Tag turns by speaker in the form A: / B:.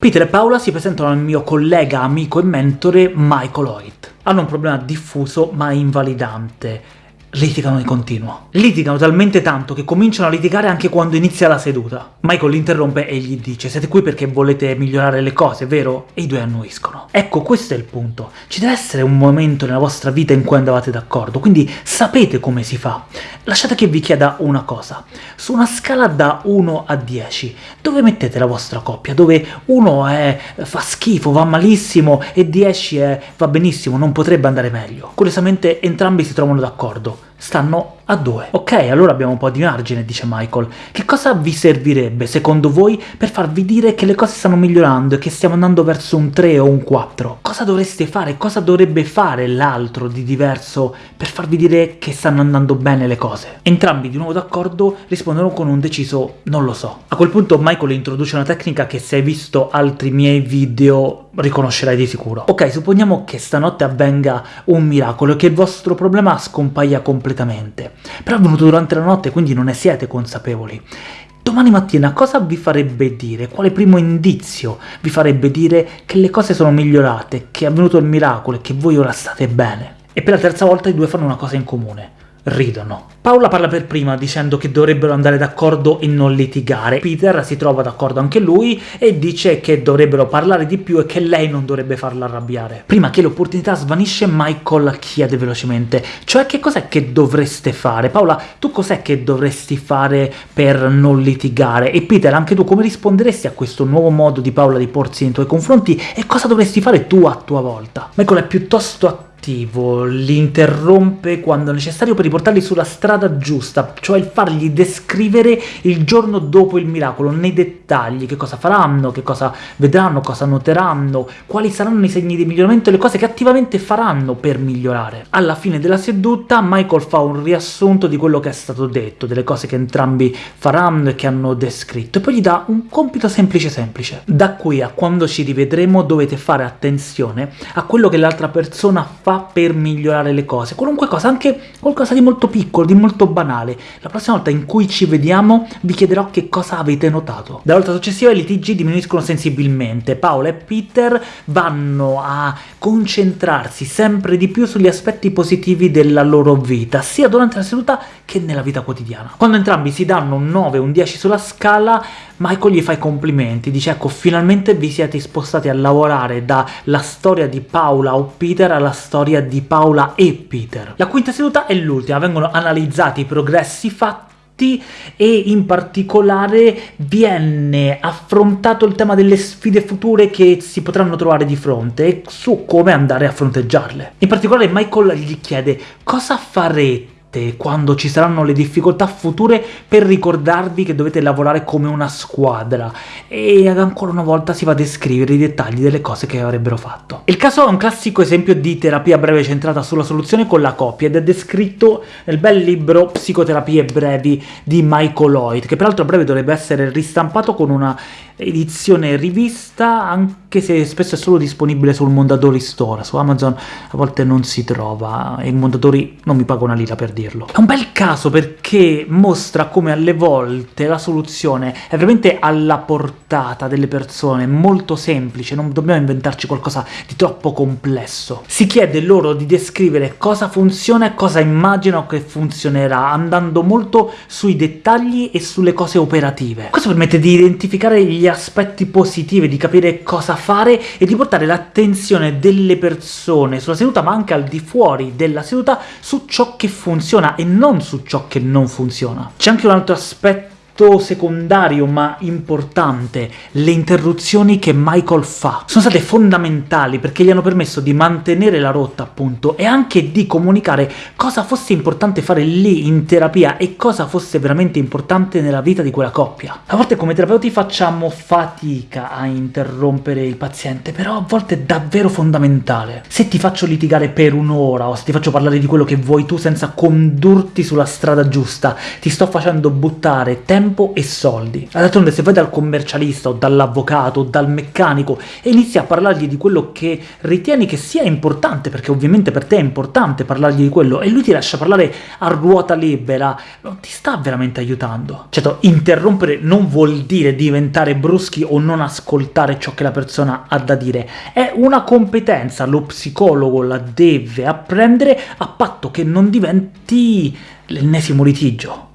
A: Peter e Paola si presentano al mio collega, amico e mentore Michael Hoyt. Hanno un problema diffuso ma invalidante litigano di continuo. Litigano talmente tanto che cominciano a litigare anche quando inizia la seduta. Michael interrompe e gli dice «Siete qui perché volete migliorare le cose, vero?» E i due annuiscono. Ecco, questo è il punto. Ci deve essere un momento nella vostra vita in cui andavate d'accordo, quindi sapete come si fa. Lasciate che vi chieda una cosa. Su una scala da 1 a 10, dove mettete la vostra coppia? Dove 1 è fa schifo, va malissimo, e 10 è va benissimo, non potrebbe andare meglio. Curiosamente entrambi si trovano d'accordo stanno a 2. Ok, allora abbiamo un po' di margine, dice Michael. Che cosa vi servirebbe, secondo voi, per farvi dire che le cose stanno migliorando e che stiamo andando verso un 3 o un 4? Cosa dovreste fare? Cosa dovrebbe fare l'altro di diverso per farvi dire che stanno andando bene le cose? Entrambi, di nuovo d'accordo, rispondono con un deciso «non lo so». A quel punto Michael introduce una tecnica che se hai visto altri miei video riconoscerai di sicuro. Ok, supponiamo che stanotte avvenga un miracolo e che il vostro problema scompaia completamente. Però è avvenuto durante la notte, quindi non ne siete consapevoli. Domani mattina cosa vi farebbe dire? Quale primo indizio vi farebbe dire che le cose sono migliorate, che è avvenuto il miracolo e che voi ora state bene? E per la terza volta i due fanno una cosa in comune ridono. Paola parla per prima dicendo che dovrebbero andare d'accordo e non litigare. Peter si trova d'accordo anche lui e dice che dovrebbero parlare di più e che lei non dovrebbe farla arrabbiare. Prima che l'opportunità svanisce, Michael chiede velocemente «Cioè che cos'è che dovreste fare? Paola, tu cos'è che dovresti fare per non litigare? E Peter, anche tu come risponderesti a questo nuovo modo di Paola di porsi nei tuoi confronti e cosa dovresti fare tu a tua volta?» Michael è piuttosto attivo cattivo, li interrompe quando necessario per riportarli sulla strada giusta, cioè fargli descrivere il giorno dopo il miracolo, nei dettagli, che cosa faranno, che cosa vedranno, cosa noteranno, quali saranno i segni di miglioramento e le cose che attivamente faranno per migliorare. Alla fine della seduta Michael fa un riassunto di quello che è stato detto, delle cose che entrambi faranno e che hanno descritto, e poi gli dà un compito semplice semplice. Da qui a quando ci rivedremo dovete fare attenzione a quello che l'altra persona fa per migliorare le cose, qualunque cosa, anche qualcosa di molto piccolo, di molto banale. La prossima volta in cui ci vediamo vi chiederò che cosa avete notato. Dalla volta successiva i litigi diminuiscono sensibilmente, Paola e Peter vanno a concentrarsi sempre di più sugli aspetti positivi della loro vita, sia durante la seduta che nella vita quotidiana. Quando entrambi si danno un 9 o un 10 sulla scala, Michael gli fa i complimenti, dice ecco finalmente vi siete spostati a lavorare dalla storia di Paola o Peter alla storia di Paola e Peter. La quinta seduta è l'ultima, vengono analizzati i progressi fatti e in particolare viene affrontato il tema delle sfide future che si potranno trovare di fronte e su come andare a fronteggiarle. In particolare Michael gli chiede cosa farete quando ci saranno le difficoltà future per ricordarvi che dovete lavorare come una squadra, e ancora una volta si va a descrivere i dettagli delle cose che avrebbero fatto. Il caso è un classico esempio di terapia breve centrata sulla soluzione con la coppia, ed è descritto nel bel libro Psicoterapie brevi di Michael Lloyd, che peraltro a breve dovrebbe essere ristampato con una edizione rivista, anche se spesso è solo disponibile sul Mondadori Store, su Amazon a volte non si trova, e i Mondadori non mi paga una lira per dirlo. È un bel caso perché mostra come alle volte la soluzione è veramente alla portata delle persone, molto semplice, non dobbiamo inventarci qualcosa di troppo complesso. Si chiede loro di descrivere cosa funziona e cosa immaginano che funzionerà, andando molto sui dettagli e sulle cose operative. Questo permette di identificare gli aspetti positivi, di capire cosa fare e di portare l'attenzione delle persone sulla seduta, ma anche al di fuori della seduta, su ciò che funziona e non su ciò che non funziona. C'è anche un altro aspetto secondario ma importante, le interruzioni che Michael fa. Sono state fondamentali perché gli hanno permesso di mantenere la rotta, appunto, e anche di comunicare cosa fosse importante fare lì in terapia e cosa fosse veramente importante nella vita di quella coppia. A volte come terapeuti facciamo fatica a interrompere il paziente, però a volte è davvero fondamentale. Se ti faccio litigare per un'ora o se ti faccio parlare di quello che vuoi tu senza condurti sulla strada giusta, ti sto facendo buttare tempo tempo e soldi. D'altronde se vai dal commercialista o dall'avvocato o dal meccanico e inizi a parlargli di quello che ritieni che sia importante, perché ovviamente per te è importante parlargli di quello, e lui ti lascia parlare a ruota libera, non ti sta veramente aiutando. Certo, interrompere non vuol dire diventare bruschi o non ascoltare ciò che la persona ha da dire, è una competenza, lo psicologo la deve apprendere a patto che non diventi l'ennesimo litigio.